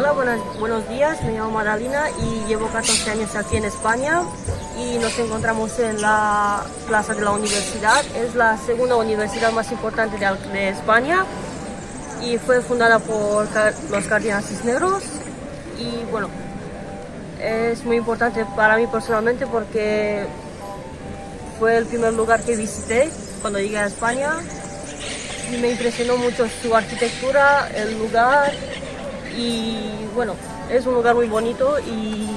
Hola, buenas, buenos días, me llamo Madalina y llevo 14 años aquí en España y nos encontramos en la plaza de la universidad. Es la segunda universidad más importante de, de España y fue fundada por los Cardinales Cisneros y bueno, es muy importante para mí personalmente porque fue el primer lugar que visité cuando llegué a España y me impresionó mucho su arquitectura, el lugar y bueno, es un lugar muy bonito y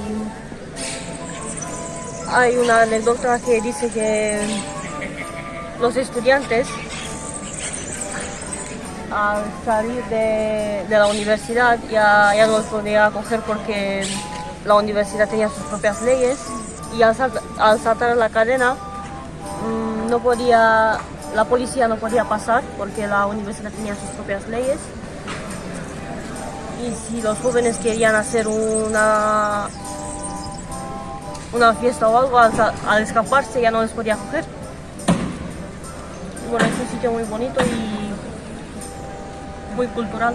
hay una anécdota que dice que los estudiantes al salir de, la universidad ya, no los podía acoger porque la universidad tenía sus propias leyes y al, saltar la cadena mm, no podía, la policía no podía pasar porque la universidad tenía sus propias leyes y si los jóvenes querían hacer una una fiesta o algo, al, al escaparse ya no les podía coger. bueno, es un sitio muy bonito y muy cultural.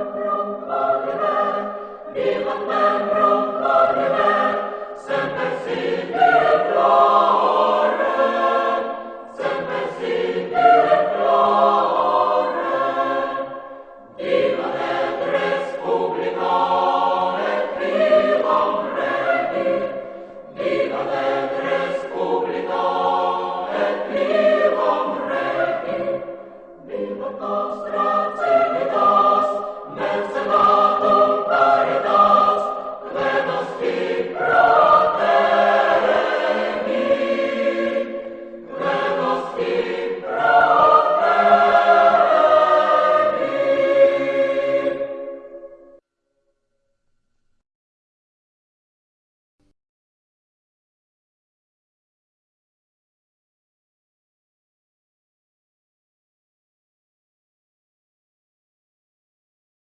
Viva nostra